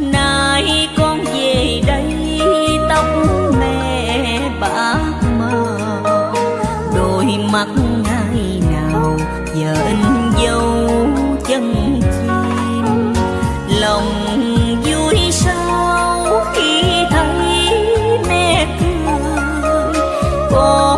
nay con về đây, tóc mẹ bạc màu. Đôi mắt ngày nào giờ in dấu chân chim. Lòng vui sao khi thấy mẹ cười. Con